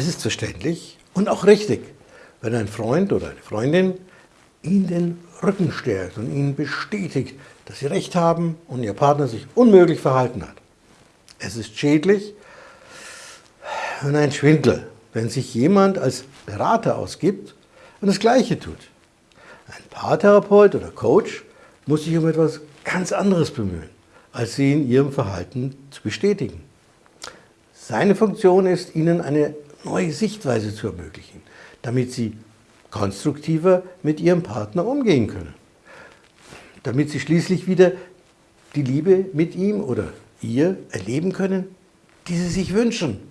Es ist verständlich und auch richtig, wenn ein Freund oder eine Freundin Ihnen den Rücken stärkt und Ihnen bestätigt, dass Sie recht haben und Ihr Partner sich unmöglich verhalten hat. Es ist schädlich und ein Schwindel, wenn sich jemand als Berater ausgibt und das Gleiche tut. Ein Paartherapeut oder Coach muss sich um etwas ganz anderes bemühen, als Sie in Ihrem Verhalten zu bestätigen. Seine Funktion ist, Ihnen eine neue Sichtweise zu ermöglichen, damit Sie konstruktiver mit Ihrem Partner umgehen können. Damit Sie schließlich wieder die Liebe mit ihm oder ihr erleben können, die Sie sich wünschen.